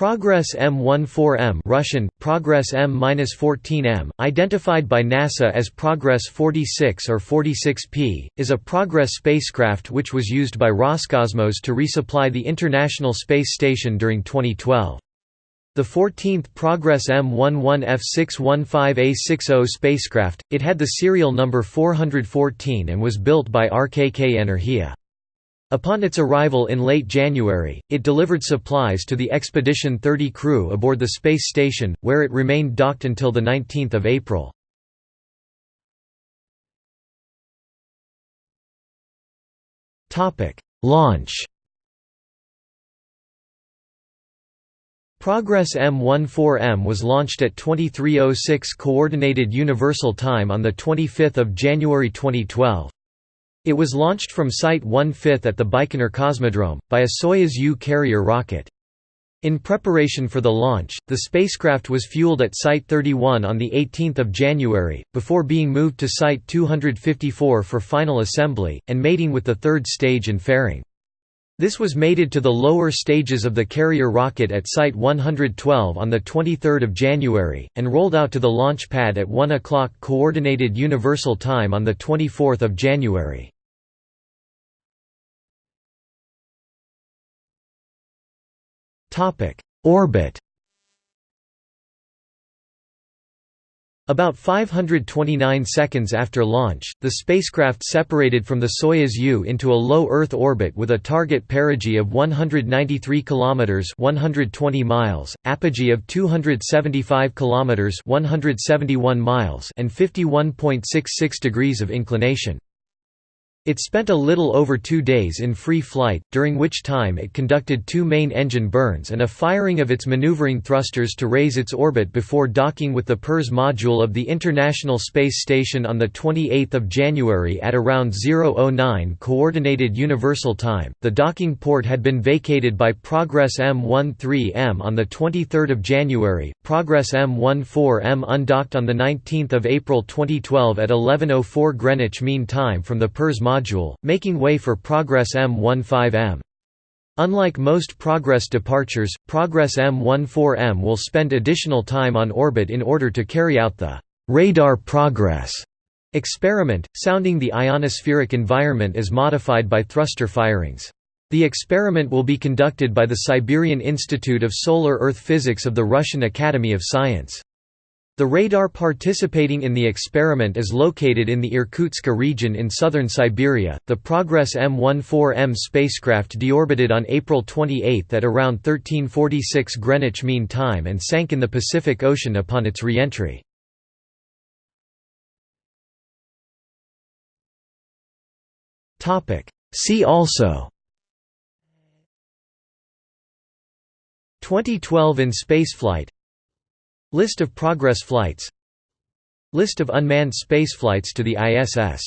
Progress M14M Russian, Progress M-14M, identified by NASA as Progress 46 or 46P, is a Progress spacecraft which was used by Roscosmos to resupply the International Space Station during 2012. The 14th Progress M11F615A60 spacecraft, it had the serial number 414 and was built by RKK Energia. Upon its arrival in late January, it delivered supplies to the Expedition 30 crew aboard the space station, where it remained docked until 19 April. Launch Progress M14M was launched at 2306 Coordinated Universal Time on 25 January 2012. It was launched from Site 1/5 at the Baikonur Cosmodrome, by a Soyuz U carrier rocket. In preparation for the launch, the spacecraft was fueled at Site 31 on 18 January, before being moved to Site 254 for final assembly, and mating with the third stage and fairing. This was mated to the lower stages of the carrier rocket at Site 112 on 23 January, and rolled out to the launch pad at 1 o'clock Coordinated Universal Time on 24 January. Orbit About 529 seconds after launch, the spacecraft separated from the Soyuz U into a low Earth orbit with a target perigee of 193 km (120 miles), apogee of 275 km (171 miles) and 51.66 degrees of inclination. It spent a little over two days in free flight, during which time it conducted two main engine burns and a firing of its maneuvering thrusters to raise its orbit before docking with the PIRS module of the International Space Station on 28 January at around 009 Coordinated Universal Time. The docking port had been vacated by Progress M13M on 23 January, Progress M14M undocked on 19 April 2012 at 11.04 Greenwich Mean Time from the module module, making way for Progress M15M. Unlike most Progress departures, Progress M14M will spend additional time on orbit in order to carry out the «radar progress» experiment, sounding the ionospheric environment as modified by thruster firings. The experiment will be conducted by the Siberian Institute of Solar Earth Physics of the Russian Academy of Science. The radar participating in the experiment is located in the Irkutsk region in southern Siberia. The Progress M14M spacecraft deorbited on April 28 at around 1346 Greenwich Mean Time and sank in the Pacific Ocean upon its re-entry. See also 2012 in spaceflight. List of Progress flights. List of unmanned spaceflights to the ISS